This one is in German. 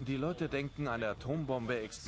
Die Leute denken, eine Atombombe explodiert.